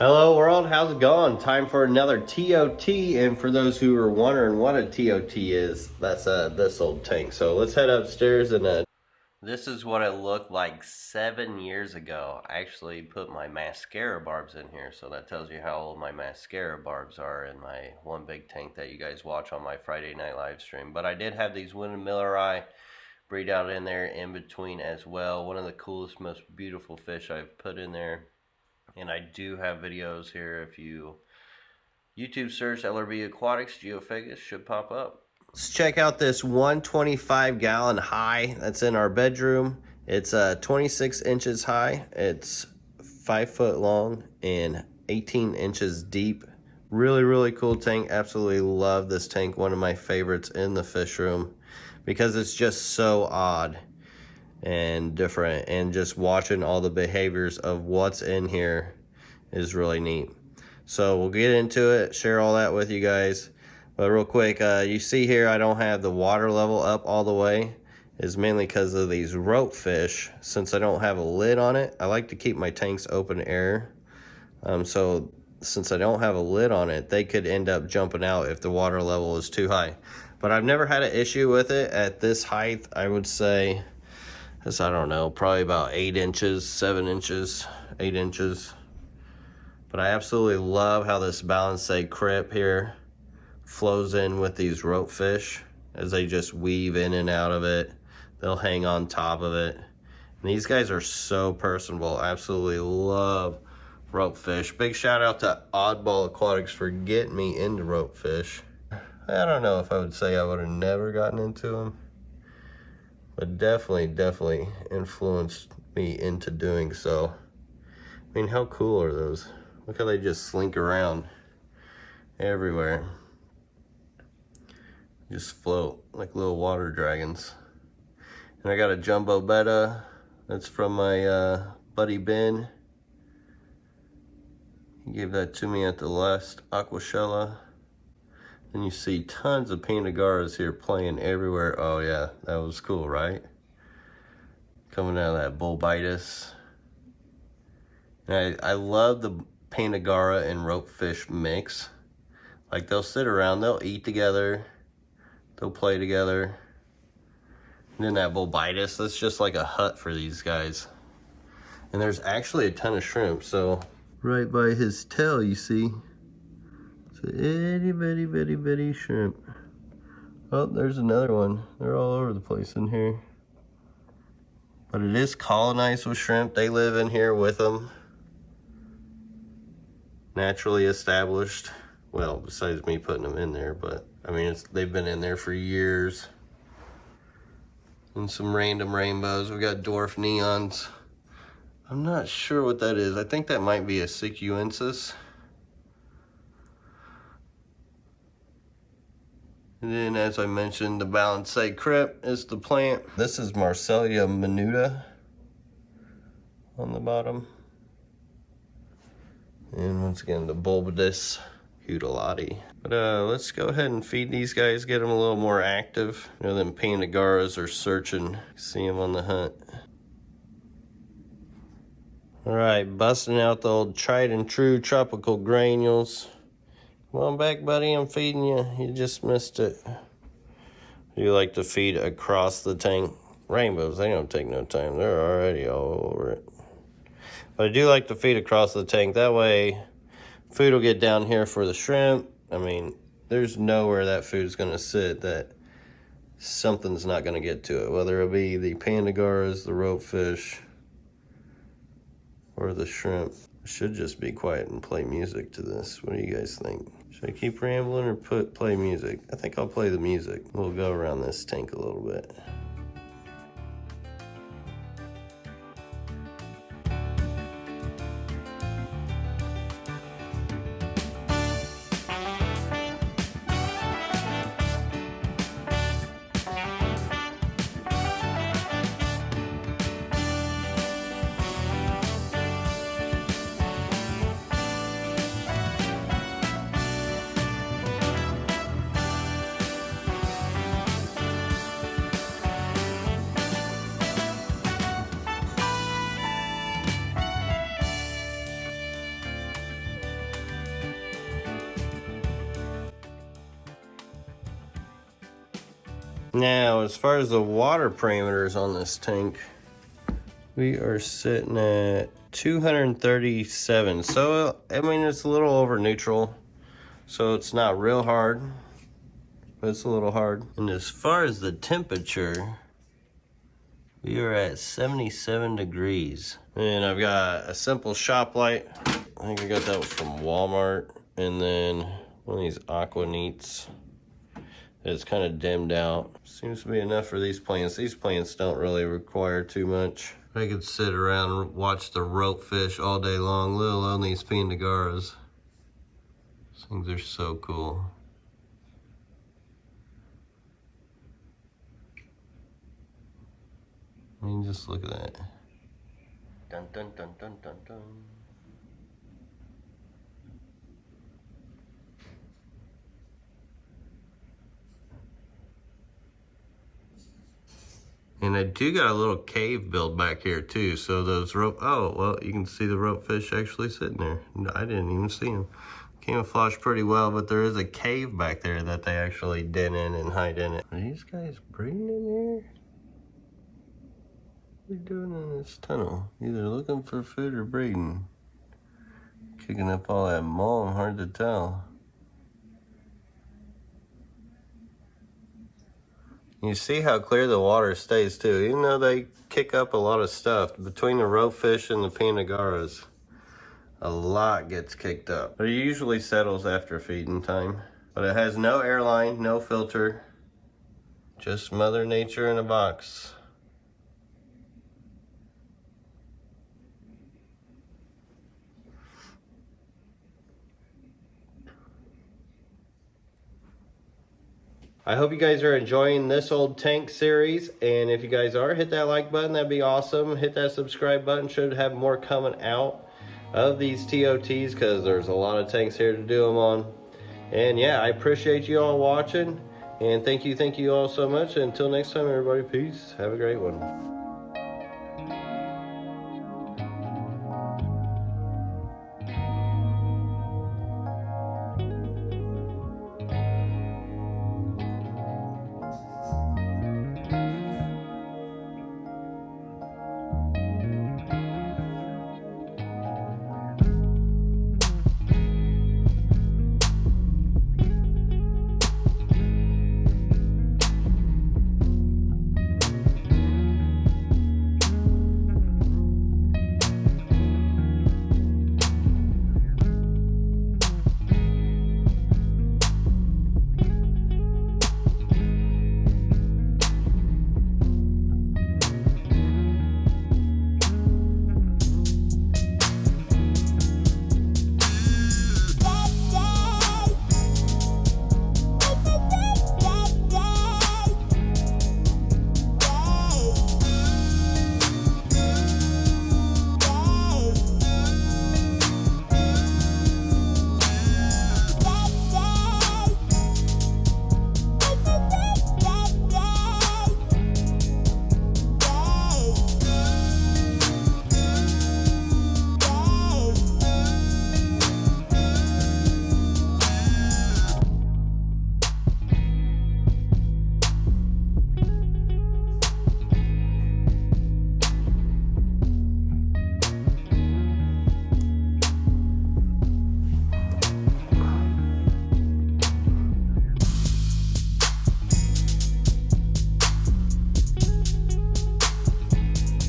Hello world, how's it going? Time for another TOT, and for those who are wondering what a TOT is, that's uh, this old tank. So let's head upstairs and uh, this is what it looked like seven years ago. I actually put my mascara barbs in here, so that tells you how old my mascara barbs are in my one big tank that you guys watch on my Friday night live stream. But I did have these winemilleri breed out in there in between as well. One of the coolest, most beautiful fish I've put in there and I do have videos here. If you YouTube search LRB Aquatics, Geophagus should pop up. Let's check out this 125 gallon high that's in our bedroom. It's uh, 26 inches high. It's five foot long and 18 inches deep. Really, really cool tank. Absolutely love this tank. One of my favorites in the fish room because it's just so odd and different and just watching all the behaviors of what's in here is really neat. So we'll get into it share all that with you guys. But real quick uh, you see here I don't have the water level up all the way. Is mainly because of these rope fish. Since I don't have a lid on it I like to keep my tanks open air. Um, so since I don't have a lid on it they could end up jumping out if the water level is too high. But I've never had an issue with it at this height I would say it's, I don't know, probably about eight inches, seven inches, eight inches. But I absolutely love how this balansae crypt here flows in with these rope fish as they just weave in and out of it. They'll hang on top of it. And these guys are so personable. I absolutely love rope fish. Big shout out to Oddball Aquatics for getting me into rope fish. I don't know if I would say I would have never gotten into them but definitely, definitely influenced me into doing so. I mean, how cool are those? Look how they just slink around everywhere. Just float like little water dragons. And I got a jumbo betta. That's from my uh, buddy Ben. He gave that to me at the last Aquashella. And you see tons of Panda garras here playing everywhere. Oh yeah, that was cool, right? Coming out of that Bolbitis. And I, I love the Panda garra and ropefish mix. Like they'll sit around, they'll eat together, they'll play together. And then that Bolbitis, that's just like a hut for these guys. And there's actually a ton of shrimp, so right by his tail, you see, itty bitty bitty bitty shrimp. Oh, there's another one. They're all over the place in here. But it is colonized with shrimp. They live in here with them. Naturally established. Well, besides me putting them in there, but I mean, they've been in there for years. And some random rainbows. We got dwarf neons. I'm not sure what that is. I think that might be a sicuensis. And then as I mentioned, the balansae crypt is the plant. This is Marsilea minuta on the bottom. And once again, the Bolbitis heudelotii. But uh, let's go ahead and feed these guys, get them a little more active. You know, them Panda garras are searching, see them on the hunt. All right, busting out the old tried and true tropical granules. Come on back, buddy. I'm feeding you. You just missed it. You like to feed across the tank. Rainbows, they don't take no time. They're already all over it. But I do like to feed across the tank. That way, food will get down here for the shrimp. I mean, there's nowhere that food is going to sit that something's not going to get to it. Whether it be the panda garras, the ropefish, or the shrimp. I should just be quiet and play music to this. What do you guys think? Should I keep rambling or put play music? I think I'll play the music. We'll go around this tank a little bit. Now, as far as the water parameters on this tank, we are sitting at 237. So, I mean, it's a little over neutral. So it's not real hard, but it's a little hard. And as far as the temperature, we are at 77 degrees. And I've got a simple shop light. I think I got that from Walmart. And then one of these Aquaneats. It's kind of dimmed out. Seems to be enough for these plants. These plants don't really require too much. I could sit around and watch the rope fish all day long, let alone these Panda garras. These things are so cool. I mean, just look at that. Dun dun dun dun dun dun. And I do got a little cave built back here too. So those rope, oh, well, you can see the rope fish actually sitting there. I didn't even see them. Camouflage pretty well, but there is a cave back there that they actually den in and hide in it. Are these guys breeding in here? What are they doing in this tunnel? Either looking for food or breeding. Kicking up all that mulm, hard to tell. You see how clear the water stays too, even though they kick up a lot of stuff. Between the ropefish and the Panda garras, a lot gets kicked up. It usually settles after feeding time. But it has no airline, no filter, just Mother Nature in a box. I hope you guys are enjoying this old tank series. And if you guys are, hit that like button. That'd be awesome. Hit that subscribe button. Should have more coming out of these TOTs because there's a lot of tanks here to do them on. And yeah, I appreciate you all watching. And thank you, thank you all so much. Until next time, everybody, peace. Have a great one.